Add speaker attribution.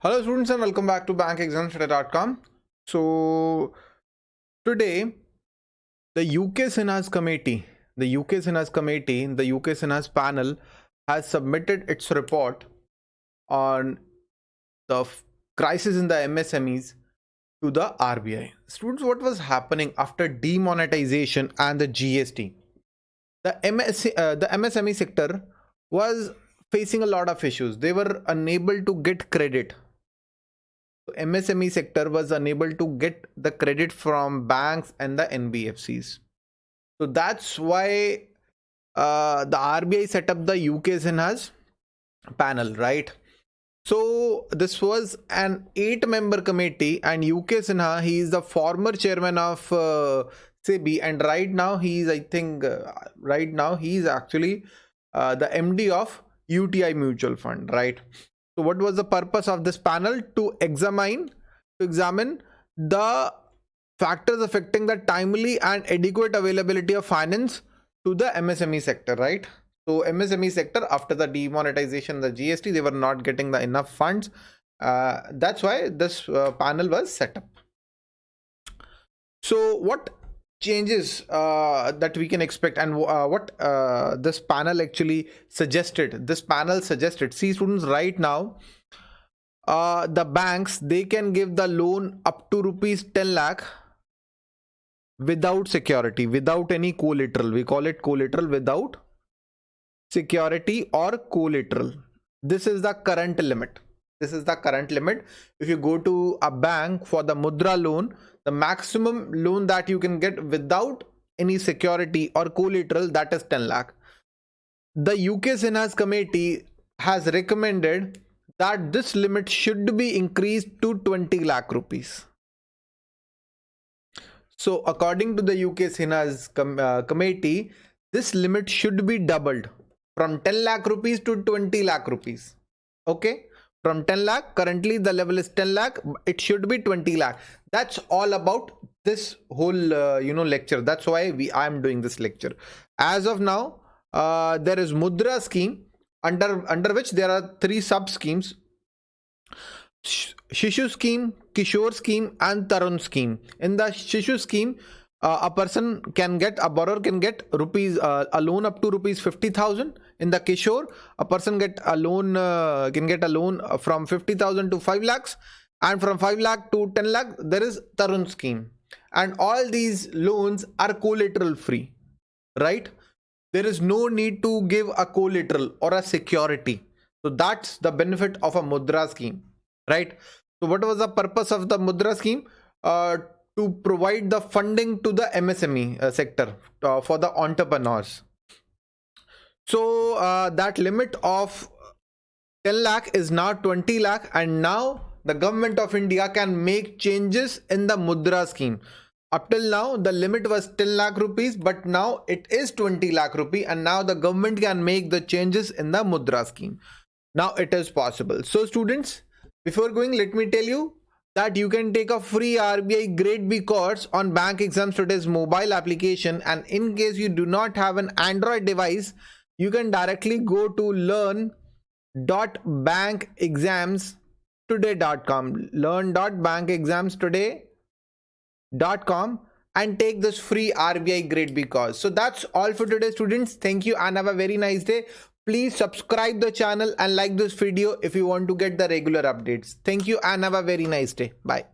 Speaker 1: Hello students and welcome back to bankexamstoday.com. So today the UK Sinhas committee, the UK Sinhas committee, the UK Sinhas panel has submitted its report on the crisis in the MSMEs to the RBI. Students, what was happening after demonetization and the GST? The, MS, uh, the MSME sector was facing a lot of issues. They were unable to get credit. MSME sector was unable to get the credit from banks and the NBFCs. So that's why uh, the RBI set up the UK Sinhas panel, right? So this was an eight-member committee, and UK Sinha, he is the former chairman of uh, SEBI, and right now he is, I think, uh, right now he is actually uh, the MD of UTI mutual fund, right? So what was the purpose of this panel? To examine, to examine the factors affecting the timely and adequate availability of finance to the MSME sector, right? So MSME sector after the demonetization, the GST, they were not getting the enough funds. Uh, that's why this uh, panel was set up. So what changes uh, that we can expect and uh, what uh, this panel actually suggested. This panel suggested. See students right now uh, the banks they can give the loan up to rupees 10 lakh without security without any collateral. We call it collateral without security or collateral. This is the current limit this is the current limit. If you go to a bank for the mudra loan the maximum loan that you can get without any security or collateral that is 10 lakh. The uk Sinhas committee has recommended that this limit should be increased to 20 lakh rupees. So according to the uk Sinhas com uh, committee this limit should be doubled from 10 lakh rupees to 20 lakh rupees. Okay from 10 lakh currently the level is 10 lakh it should be 20 lakh. That's all about this whole uh, you know lecture. That's why we i am doing this lecture. As of now uh, there is mudra scheme under under which there are three sub schemes shishu scheme kishore scheme and tarun scheme. In the shishu scheme uh, a person can get a borrower can get rupees uh, a loan up to rupees 50000 in the kishore a person get a loan uh, can get a loan from 50000 to 5 lakhs and from 5 lakh to 10 lakh there is tarun scheme. And all these loans are collateral free right? There is no need to give a collateral or a security. So that's the benefit of a mudra scheme right? So what was the purpose of the mudra scheme? Uh, to provide the funding to the MSME uh, sector uh, for the entrepreneurs. So uh, that limit of 10 lakh is now 20 lakh and now the government of India can make changes in the Mudra scheme. Up till now the limit was 10 lakh rupees but now it is 20 lakh rupee and now the government can make the changes in the Mudra scheme. Now it is possible. So students before going let me tell you that you can take a free RBI grade B course on bank exams today's mobile application and in case you do not have an Android device you can directly go to learn.bankexamstoday.com learn.bankexamstoday.com and take this free RBI grade B course. So that's all for today students. Thank you and have a very nice day. Please subscribe the channel and like this video if you want to get the regular updates. Thank you and have a very nice day. Bye.